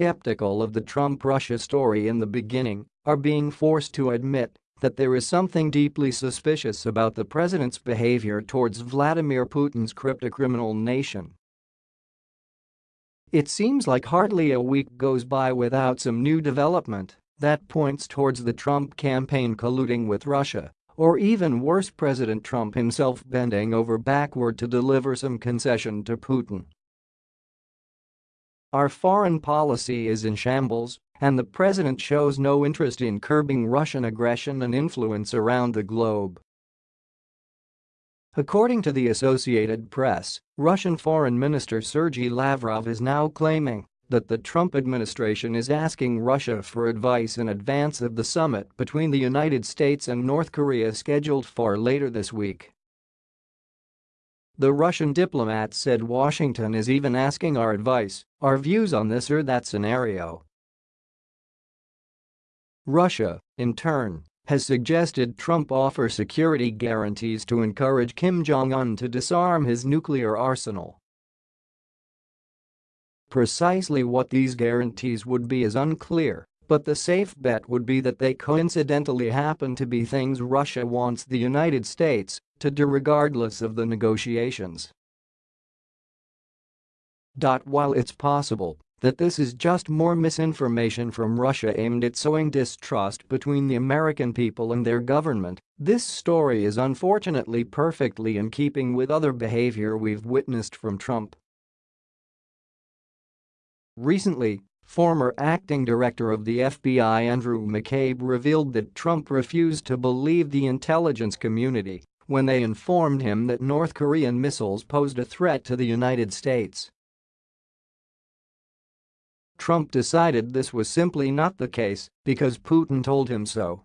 skeptical of the Trump-Russia story in the beginning are being forced to admit that there is something deeply suspicious about the president's behavior towards Vladimir Putin's cryptocriminal nation. It seems like hardly a week goes by without some new development that points towards the Trump campaign colluding with Russia, or even worse President Trump himself bending over backward to deliver some concession to Putin. Our foreign policy is in shambles, and the president shows no interest in curbing Russian aggression and influence around the globe. According to the Associated Press, Russian Foreign Minister Sergei Lavrov is now claiming that the Trump administration is asking Russia for advice in advance of the summit between the United States and North Korea scheduled for later this week. The Russian diplomat said Washington is even asking our advice, our views on this or that scenario. Russia, in turn, has suggested Trump offer security guarantees to encourage Kim Jong-un to disarm his nuclear arsenal. Precisely what these guarantees would be is unclear, but the safe bet would be that they coincidentally happen to be things Russia wants the United States to do regardless of the negotiations. While it's possible that this is just more misinformation from Russia aimed at sowing distrust between the American people and their government, this story is unfortunately perfectly in keeping with other behavior we've witnessed from Trump. Recently, Former acting director of the FBI Andrew McCabe revealed that Trump refused to believe the intelligence community when they informed him that North Korean missiles posed a threat to the United States. Trump decided this was simply not the case because Putin told him so.